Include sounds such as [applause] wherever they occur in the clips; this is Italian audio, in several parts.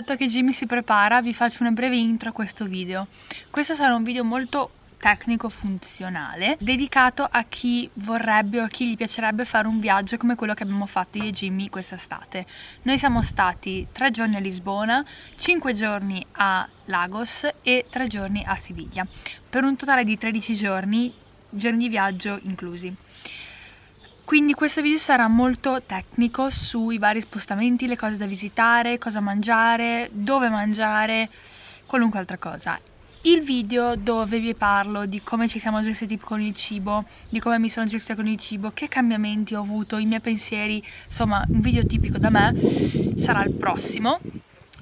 aspetto che Jimmy si prepara vi faccio una breve intro a questo video. Questo sarà un video molto tecnico funzionale dedicato a chi vorrebbe o a chi gli piacerebbe fare un viaggio come quello che abbiamo fatto io e Jimmy quest'estate. Noi siamo stati tre giorni a Lisbona, cinque giorni a Lagos e tre giorni a Siviglia, per un totale di 13 giorni, giorni di viaggio inclusi. Quindi questo video sarà molto tecnico sui vari spostamenti, le cose da visitare, cosa mangiare, dove mangiare, qualunque altra cosa. Il video dove vi parlo di come ci siamo gestiti con il cibo, di come mi sono gestita con il cibo, che cambiamenti ho avuto, i miei pensieri, insomma un video tipico da me, sarà il prossimo,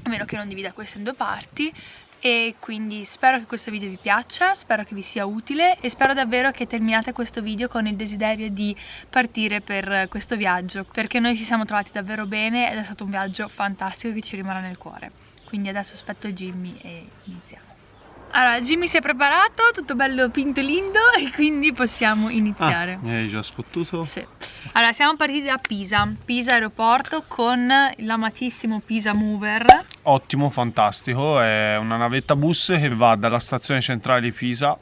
a meno che non divida questo in due parti e quindi spero che questo video vi piaccia, spero che vi sia utile e spero davvero che terminate questo video con il desiderio di partire per questo viaggio perché noi ci siamo trovati davvero bene ed è stato un viaggio fantastico che ci rimarrà nel cuore. Quindi adesso aspetto Jimmy e iniziamo allora, Jimmy si è preparato, tutto bello pinto lindo e quindi possiamo iniziare. Ah, mi hai già sfottuto? Sì. Allora, siamo partiti da Pisa, Pisa aeroporto con l'amatissimo Pisa Mover. Ottimo, fantastico, è una navetta bus che va dalla stazione centrale di Pisa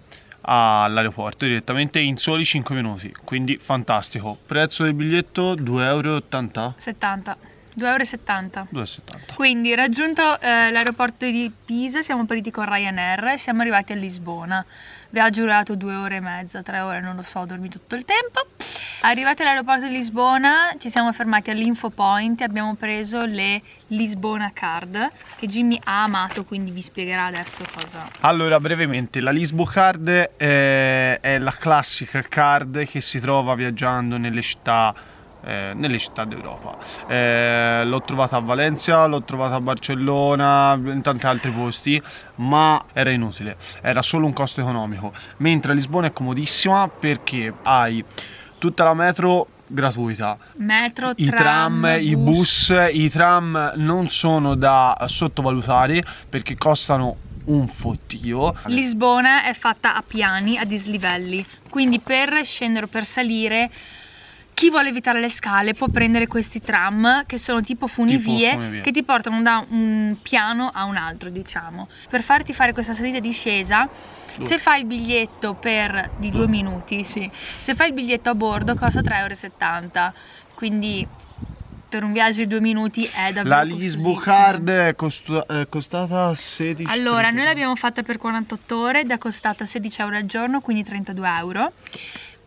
all'aeroporto direttamente in soli 5 minuti, quindi fantastico. Prezzo del biglietto 2,80 euro? 70. 2,70 euro. Quindi raggiunto eh, l'aeroporto di Pisa siamo partiti con Ryanair e siamo arrivati a Lisbona. Viaggio durato due ore e mezza, tre ore, non lo so, ho dormito tutto il tempo. Arrivati all'aeroporto di Lisbona ci siamo fermati all'info point e abbiamo preso le Lisbona card che Jimmy ha amato, quindi vi spiegherà adesso cosa. Allora, brevemente, la Lisbo card è, è la classica card che si trova viaggiando nelle città eh, nelle città d'Europa. Eh, l'ho trovata a Valencia, l'ho trovata a Barcellona, in tanti altri posti, ma era inutile, era solo un costo economico. Mentre Lisbona è comodissima perché hai tutta la metro gratuita. Metro, I tram, tram i bus. bus, i tram non sono da sottovalutare perché costano un fottio. Lisbona è fatta a piani, a dislivelli, quindi per scendere o per salire chi vuole evitare le scale può prendere questi tram che sono tipo funivie, tipo funivie, che ti portano da un piano a un altro diciamo. Per farti fare questa salita e discesa se fai il biglietto per di due minuti sì. se fai il biglietto a bordo costa 3,70 euro quindi per un viaggio di due minuti è davvero La Lisbo Card è, costa è costata 16 Allora, noi l'abbiamo fatta per 48 ore ed è costata 16 euro al giorno, quindi 32 euro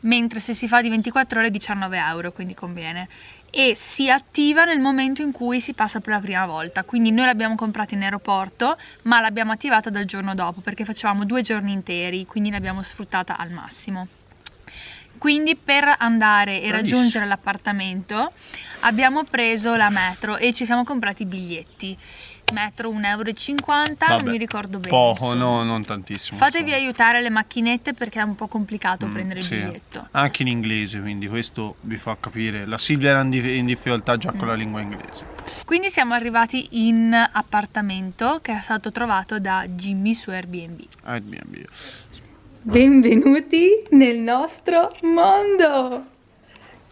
mentre se si fa di 24 ore 19 euro, quindi conviene. E si attiva nel momento in cui si passa per la prima volta. Quindi noi l'abbiamo comprata in aeroporto ma l'abbiamo attivata dal giorno dopo perché facevamo due giorni interi quindi l'abbiamo sfruttata al massimo. Quindi per andare e raggiungere l'appartamento abbiamo preso la metro e ci siamo comprati i biglietti metro 1,50 euro non mi ricordo bene poco no non tantissimo fatevi insomma. aiutare le macchinette perché è un po' complicato mm, prendere sì. il biglietto anche in inglese quindi questo vi fa capire la Silvia era in difficoltà già mm. con la mm. lingua inglese quindi siamo arrivati in appartamento che è stato trovato da Jimmy su Airbnb Airbnb benvenuti nel nostro mondo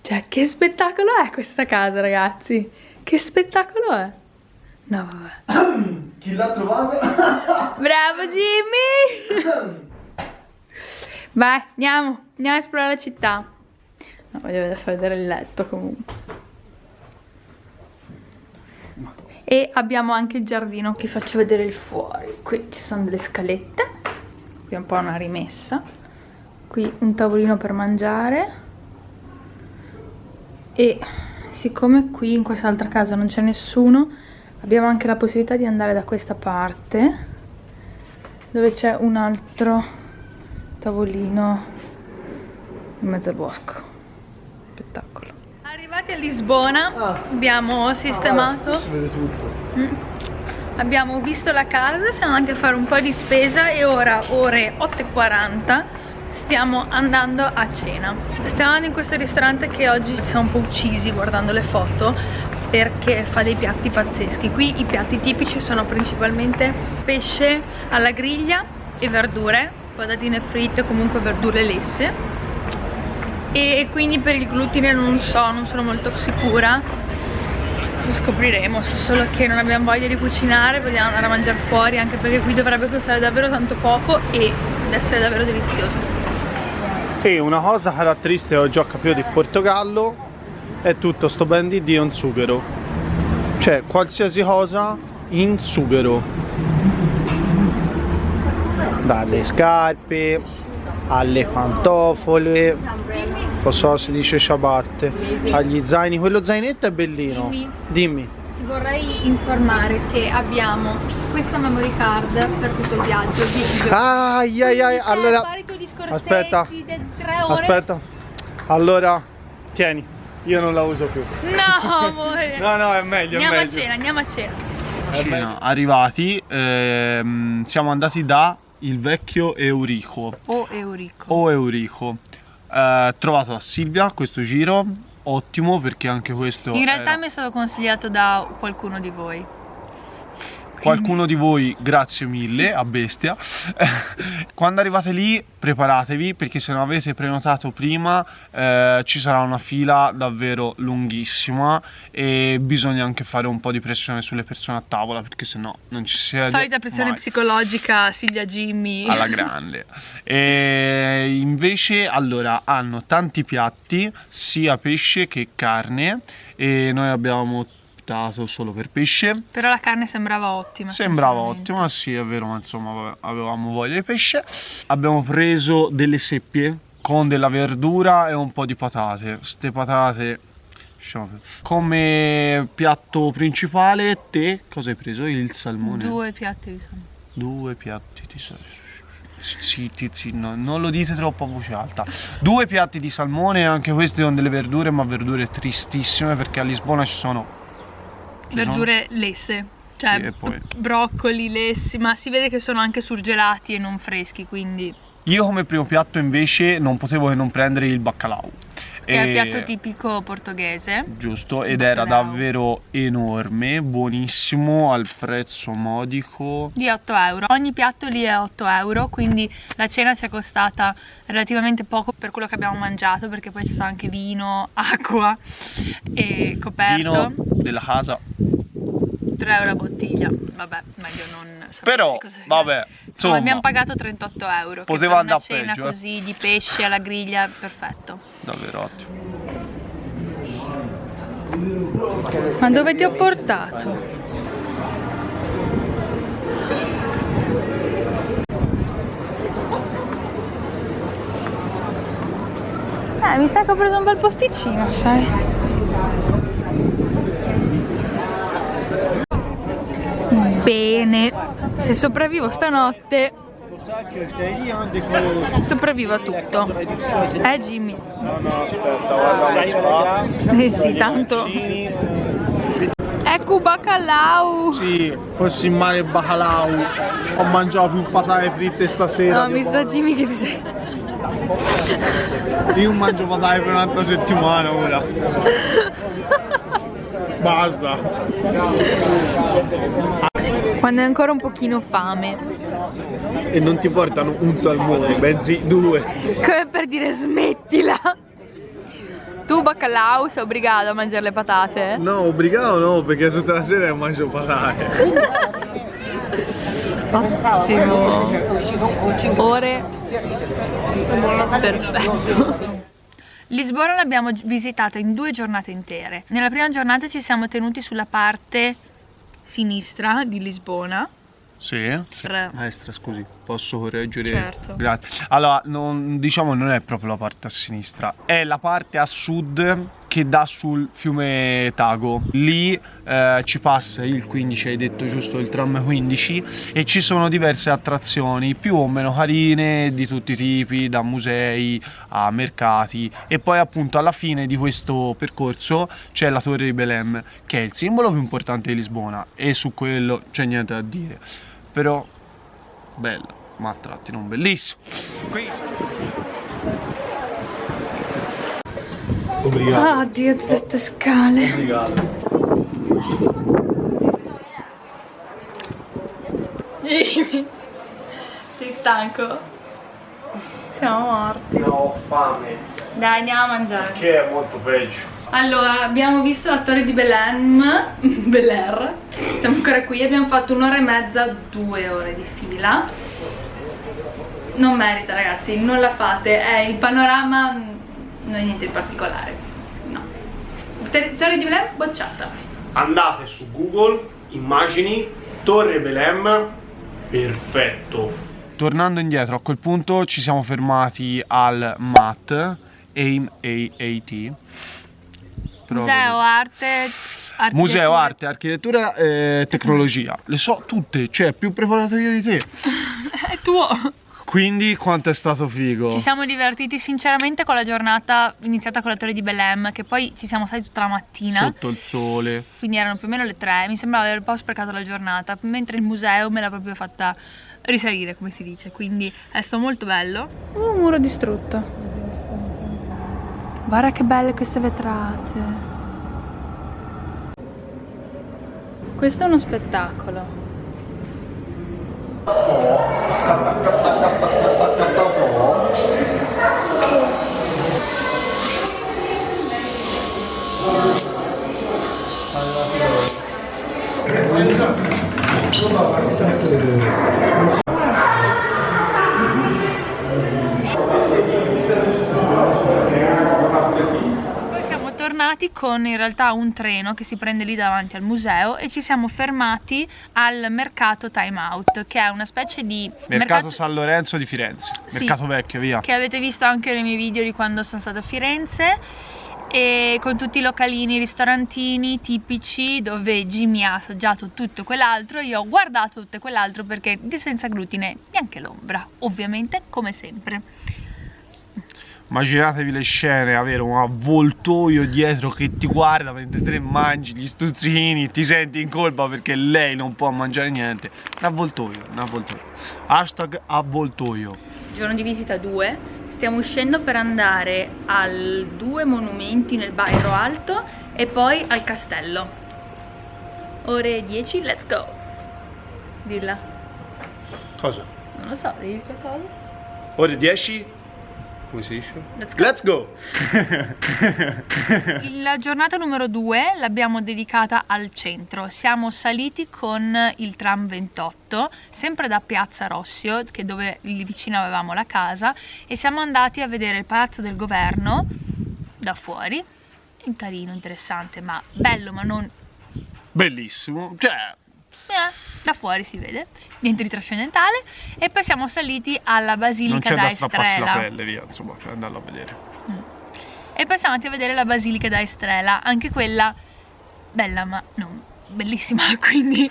cioè che spettacolo è questa casa ragazzi che spettacolo è No, vabbè. [coughs] Chi l'ha trovato? [coughs] Bravo Jimmy! [coughs] Vai, andiamo, andiamo a esplorare la città. No, voglio far vedere il letto comunque. E abbiamo anche il giardino. Vi faccio vedere il fuori. Qui ci sono delle scalette. Qui è un po' una rimessa. Qui un tavolino per mangiare. E siccome qui in quest'altra casa non c'è nessuno abbiamo anche la possibilità di andare da questa parte dove c'è un altro tavolino in mezzo al bosco. Spettacolo. Arrivati a Lisbona ah. abbiamo sistemato. ah, mm. abbiamo visto la casa siamo andati a fare un po' di spesa e ora ore 8.40 stiamo andando a cena. Stiamo andando in questo ristorante che oggi ci siamo un po' uccisi guardando le foto perché fa dei piatti pazzeschi. Qui i piatti tipici sono principalmente pesce alla griglia e verdure patatine fritte comunque verdure lesse. E quindi per il glutine non so, non sono molto sicura. Lo scopriremo, so solo che non abbiamo voglia di cucinare, vogliamo andare a mangiare fuori anche perché qui dovrebbe costare davvero tanto poco e essere davvero delizioso. E una cosa caratteristica ho già capito di Portogallo è tutto sto brandy di un sughero. Cioè qualsiasi cosa in sughero. Dalle scarpe alle pantofole, lo so se dice ciabatte, agli zaini, quello zainetto è bellino. Dimmi. Dimmi. Ti vorrei informare che abbiamo questa memory card per tutto il viaggio. Ai ai ai, allora aspetta. Aspetta. Allora tieni, io non la uso più. No, [laughs] amore. no, no, è meglio, andiamo è meglio. a cena, andiamo a cena. Cena, arrivati, ehm, siamo andati da il vecchio Eurico O Eurico. o Eurico. Eh, trovato a Silvia questo giro, ottimo perché anche questo In realtà era- mi è stato consigliato da qualcuno di voi. Qualcuno di voi, grazie mille a bestia. [laughs] Quando arrivate lì, preparatevi perché se non avete prenotato prima eh, ci sarà una fila davvero lunghissima e bisogna anche fare un po' di pressione sulle persone a tavola perché sennò non ci si siede Solita pressione mai. psicologica, Silvia Jimmy. alla grande. E invece, allora, hanno tanti piatti, sia pesce che carne, e noi abbiamo optato solo per pesce. Però la carne sembrava ottima. Sembrava ottima, sì, è vero, ma insomma, avevamo voglia di pesce. Abbiamo preso delle seppie con della verdura e un po' di patate. Ste patate. perdere. Come piatto principale, te cosa hai preso? Il salmone? Due piatti di salmone. Due piatti di salmone. Zitti, zitti, no, non lo dite troppo a voce alta. Due piatti di salmone, anche questi con delle verdure, ma verdure tristissime perché a Lisbona ci sono. Verdure lesse. Cioè Sì, broccoli, lessi, ma si vede che sono anche surgelati e non freschi, quindi sono- Io come primo piatto invece non potevo che non prendere il baccalao. è il piatto tipico portoghese. Giusto, ed era davvero enorme, buonissimo, al prezzo modico. di 8 euro. Ogni piatto lì è 8 euro, quindi la cena ci è costata relativamente poco per quello che abbiamo mangiato, perché poi ci sta anche vino, [laughs] acqua e coperto. Vino della casa. 3 euro a bottiglia. Vabbè, meglio non Però, vabbè, Insomma, insomma, abbiamo pagato 38 euro. Poteva per una andare cena peggio, eh. così di pesce alla griglia, perfetto. davvero ottimo. Ma dove ti ho portato? Eh, mi sa che ho preso un bel posticino, sai? Bene, se sopravvivo stanotte, sopravvivo a tutto. Eh Jimmy? No, no, aspetta, guarda Eh sì, tanto. Ecco bacalao! Sì, fossi male bacalao. Ho mangiato più patate fritte stasera. No, mi sa Jimmy che ti sei... Io mangio patate per un'altra settimana ora. [laughs] Basta. Quando hai ancora un pochino fame. E non ti portano un salmone, bensì due. Come per dire smettila! Tu bacalao sei obbligato a mangiare le patate? No, obbligato no, perché tutta la sera mangio patate. Ottimo! Ore perfetto. Lisbona l'abbiamo visitata in due giornate intere. Nella prima giornata ci siamo tenuti sulla parte sinistra di Lisbona. Sì, sì. Tre. Destra, scusi, posso correggere? Certo. Grazie. Allora, non- diciamo non è proprio la parte a sinistra, è la parte a sud che dà sul fiume Tago. Lì eh, ci passa il 15, hai detto giusto, il tram 15 e ci sono diverse attrazioni più o meno carine di tutti i tipi, da musei a mercati e poi appunto alla fine di questo percorso c'è la Torre di Belém che è il simbolo più importante di Lisbona e su quello c'è niente da dire però bella, ma a tratti non bellissima. Qui. Obrigado. Ah, Dio, tutte queste scale. Obrigado. Jimmy, sei stanco? Siamo morti. No, ho fame, Dai, andiamo a mangiare. che è molto peggio. Allora, abbiamo visto la torre di Belém, [laughs] Bel Air, siamo ancora qui, abbiamo fatto un'ora e mezza, due ore di fila. Non merita ragazzi, non la fate, è il panorama non è niente di particolare, no. Torre di Belém bocciata. Andate su Google, immagini, Torre Belém, perfetto. Tornando indietro, a quel punto ci siamo fermati al MAT, AIM AAT Museo, arte, Museo, arte, architettura e tecnologia. Le so tutte, cioè più preparato io di te. [laughs] È tuo. Quindi quanto è stato figo? Ci siamo divertiti sinceramente con la giornata iniziata con la torre di Belém Che poi ci siamo stati tutta la mattina Sotto il sole Quindi erano più o meno le tre Mi sembrava aver un po' sprecato la giornata Mentre il museo me l'ha proprio fatta risalire come si dice Quindi è stato molto bello Uh, muro distrutto Guarda che belle queste vetrate. Questo è uno spettacolo. Tornati con in realtà un treno che si prende lì davanti al museo e ci siamo fermati al mercato Time Out che è una specie di mercato, mercato... San Lorenzo di Firenze. Sì, mercato vecchio via. Che avete visto anche nei miei video di quando sono stata a Firenze. E con tutti i localini, ristorantini tipici dove Jimmy ha assaggiato tutto quell'altro io ho guardato tutto quell'altro perché di senza glutine neanche l'ombra ovviamente come sempre Immaginatevi le scene, avere un avvoltoio dietro che ti guarda mentre te mangi gli stuzzini, ti senti in colpa perché lei non può mangiare niente. Un avvoltoio, un avvoltoio. Hashtag avvoltoio. Giorno di visita 2, stiamo uscendo per andare al due monumenti nel Bairro Alto e poi al castello. Ore 10, let's go. Dilla. Cosa? Non lo so, devi qualcosa? Ore 10? Dice? Let's go, Let's go. [laughs] La giornata numero 2 l'abbiamo dedicata al centro Siamo saliti con il tram 28 Sempre da Piazza Rossio che dove lì vicino avevamo la casa E siamo andati a vedere il palazzo del governo Da fuori È carino, interessante ma bello ma non... Bellissimo, cioè da fuori si vede, niente di trascendentale. E poi siamo saliti alla Basilica da Estrela. Non c'è la pelle, via, insomma, per andarlo a vedere. Mm. E poi siamo andati a vedere la Basilica da Estrela, anche quella bella ma non bellissima, [laughs] quindi...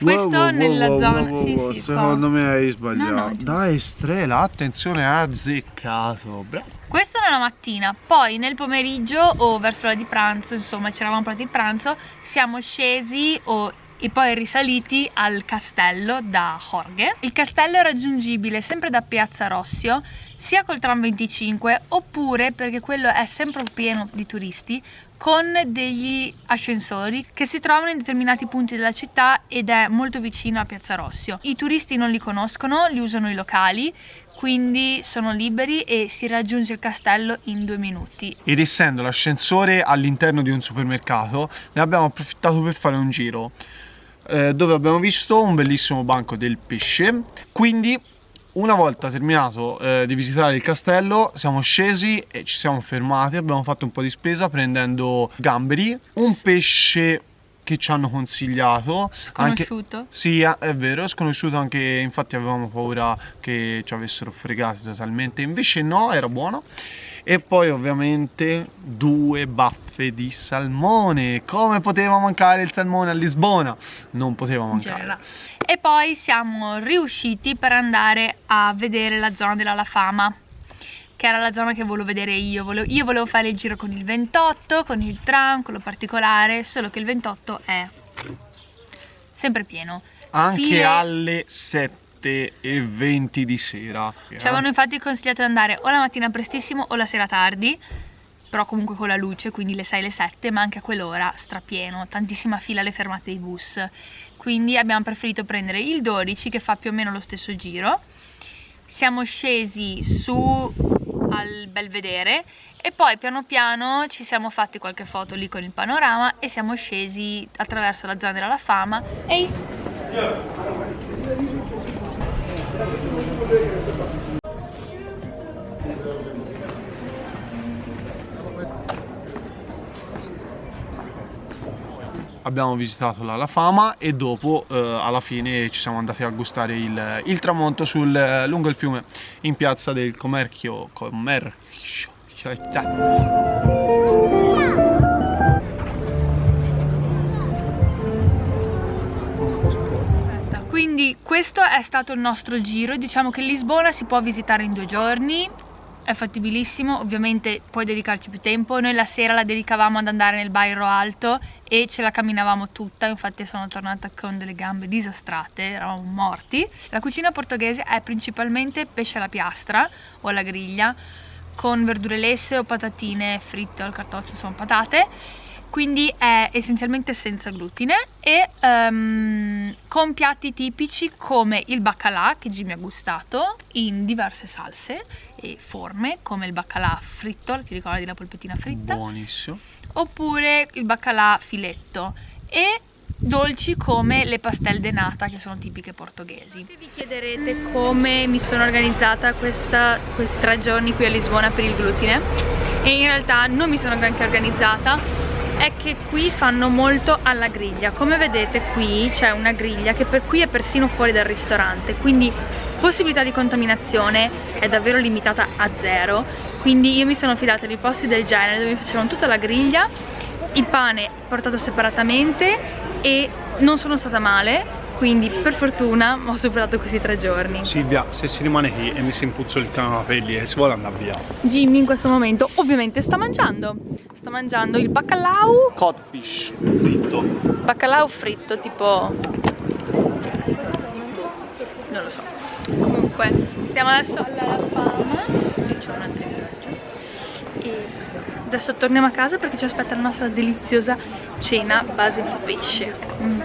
Questo wow, wow, nella wow, zona... sì, sì, secondo me hai sbagliato. No, no, da Estrela, attenzione, azzeccato. Bravo. Questo nella mattina, poi nel pomeriggio o verso l'ora di pranzo, insomma ci eravamo pronti il pranzo, siamo scesi o e poi risaliti al castello da Jorge. Il castello è raggiungibile sempre da Piazza Rossio, sia col tram 25 oppure perché quello è sempre pieno di turisti con degli ascensori che si trovano in determinati punti della città ed è molto vicino a Piazza Rossio. I turisti non li conoscono, li usano i locali, quindi sono liberi e si raggiunge il castello in due minuti. Ed essendo l'ascensore all'interno di un supermercato, ne abbiamo approfittato per fare un giro eh, dove abbiamo visto un bellissimo banco del pesce. Quindi una volta terminato eh, di visitare il castello siamo scesi e ci siamo fermati. Abbiamo fatto un po' di spesa prendendo gamberi un pesce che ci hanno consigliato. Sconosciuto. Anche, sì è vero sconosciuto anche infatti avevamo paura che ci avessero fregati totalmente. Invece no era buono e poi ovviamente due baffe di salmone. Come poteva mancare il salmone a Lisbona? Non poteva mancare. e poi siamo riusciti per andare a vedere la zona della La Fama che era la zona che volevo vedere io. Volevo, io volevo fare il giro con il 28 con il tram, quello particolare solo che il 28 è sempre pieno. Anche Fine... alle 7 7 e 20 di sera ci avevano infatti consigliato di andare o la mattina prestissimo o la sera tardi però comunque con la luce, quindi le 6 e le 7, ma anche a quell'ora strapieno, tantissima fila alle fermate dei bus. Quindi abbiamo preferito prendere il 12 che fa più o meno lo stesso giro. Siamo scesi su al Belvedere e poi piano piano ci siamo fatti qualche foto lì con il panorama e siamo scesi attraverso la zona della fama Ehi! Abbiamo visitato la, la Fama e dopo eh, alla fine ci siamo andati a gustare il, il tramonto sul, lungo il fiume in piazza del Commercio, commercio questo è stato il nostro giro. Diciamo che Lisbona si può visitare in due giorni è fattibilissimo, ovviamente puoi dedicarci più tempo, noi la sera la dedicavamo ad andare nel Bairro Alto e ce la camminavamo tutta, infatti sono tornata con delle gambe disastrate, eravamo morti. La cucina portoghese è principalmente pesce alla piastra o alla griglia, con verdure lesse o patatine fritte o al cartoccio, insomma patate quindi è essenzialmente senza glutine e um, con piatti tipici come il baccalà che Jimmy ha gustato in diverse salse e forme come il baccalà fritto, ti ricordi la polpettina fritta? Buonissimo. Oppure il baccalà filetto e dolci come le pastel de nata che sono tipiche portoghesi. Se vi chiederete come mi sono organizzata questa, questi tre giorni qui a Lisbona per il glutine e in realtà non mi sono granché organizzata è che qui fanno molto alla griglia. Come vedete qui c'è una griglia che per qui è persino fuori dal ristorante quindi possibilità di contaminazione è davvero limitata a zero. Quindi io mi sono fidata di posti del genere dove mi facevano tutta la griglia il pane portato separatamente e non sono stata male quindi per fortuna ho superato questi tre giorni. Silvia se si rimane qui e mi si impuzza il canapelli e si vuole andare via. Jimmy in questo momento ovviamente sta mangiando. Sta mangiando il bacalao codfish fritto. Bacalao fritto tipo non lo so. Comunque stiamo adesso alla fama. E c'è un altro e adesso torniamo a casa perché ci aspetta la nostra deliziosa cena base di pesce. Mm.